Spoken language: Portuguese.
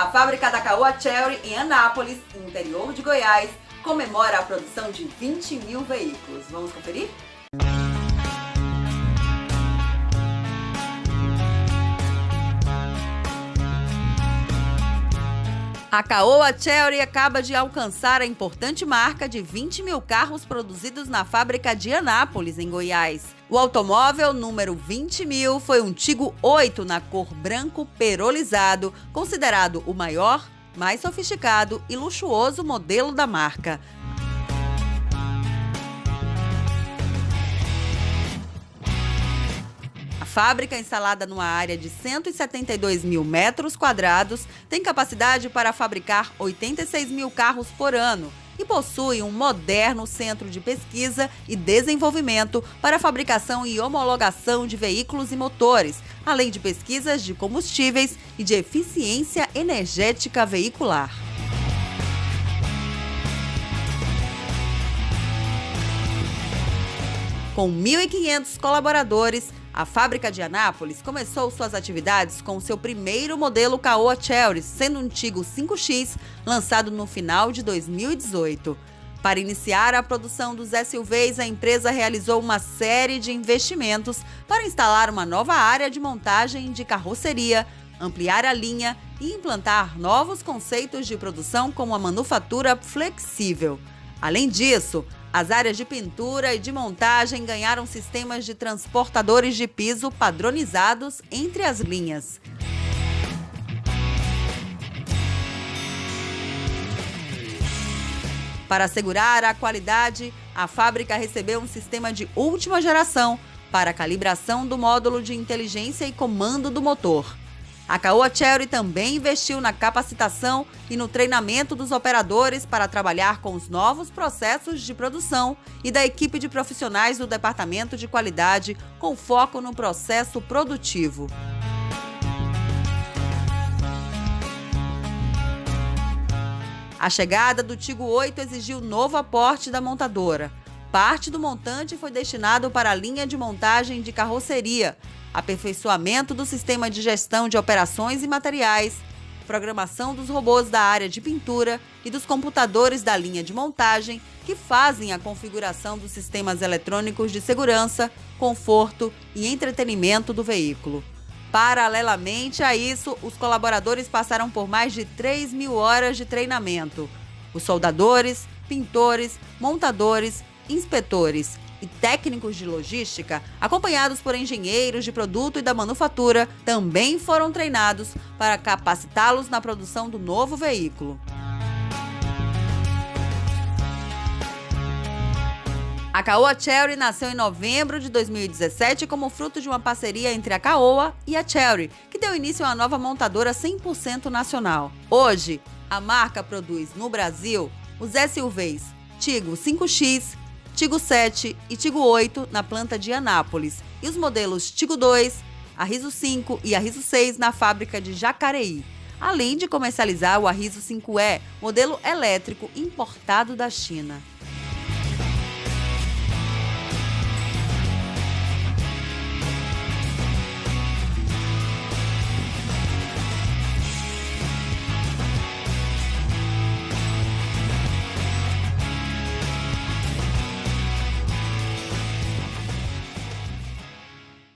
A fábrica da Caoa Cherry em Anápolis, interior de Goiás, comemora a produção de 20 mil veículos. Vamos conferir? A Caoa Chery acaba de alcançar a importante marca de 20 mil carros produzidos na fábrica de Anápolis, em Goiás. O automóvel número 20 mil foi um Tigo 8 na cor branco perolizado, considerado o maior, mais sofisticado e luxuoso modelo da marca. Fábrica, instalada numa área de 172 mil metros quadrados, tem capacidade para fabricar 86 mil carros por ano e possui um moderno centro de pesquisa e desenvolvimento para fabricação e homologação de veículos e motores, além de pesquisas de combustíveis e de eficiência energética veicular. Com 1.500 colaboradores, a fábrica de Anápolis começou suas atividades com seu primeiro modelo Caoa Chery, sendo um Tigo 5X, lançado no final de 2018. Para iniciar a produção dos SUVs, a empresa realizou uma série de investimentos para instalar uma nova área de montagem de carroceria, ampliar a linha e implantar novos conceitos de produção como a manufatura flexível. Além disso, as áreas de pintura e de montagem ganharam sistemas de transportadores de piso padronizados entre as linhas. Para assegurar a qualidade, a fábrica recebeu um sistema de última geração para calibração do módulo de inteligência e comando do motor. A Caoa Cherry também investiu na capacitação e no treinamento dos operadores para trabalhar com os novos processos de produção e da equipe de profissionais do Departamento de Qualidade com foco no processo produtivo. A chegada do Tigo 8 exigiu novo aporte da montadora. Parte do montante foi destinado para a linha de montagem de carroceria, aperfeiçoamento do sistema de gestão de operações e materiais, programação dos robôs da área de pintura e dos computadores da linha de montagem que fazem a configuração dos sistemas eletrônicos de segurança, conforto e entretenimento do veículo. Paralelamente a isso, os colaboradores passaram por mais de 3 mil horas de treinamento. Os soldadores, pintores, montadores, inspetores e técnicos de logística, acompanhados por engenheiros de produto e da manufatura, também foram treinados para capacitá-los na produção do novo veículo. A Caoa Cherry nasceu em novembro de 2017 como fruto de uma parceria entre a Caoa e a Cherry, que deu início a uma nova montadora 100% nacional. Hoje, a marca produz no Brasil os SUVs Tigo 5X, Tigo 7 e Tigo 8 na planta de Anápolis e os modelos Tigo 2, Arriso 5 e Arriso 6 na fábrica de Jacareí, além de comercializar o Arriso 5E, modelo elétrico importado da China.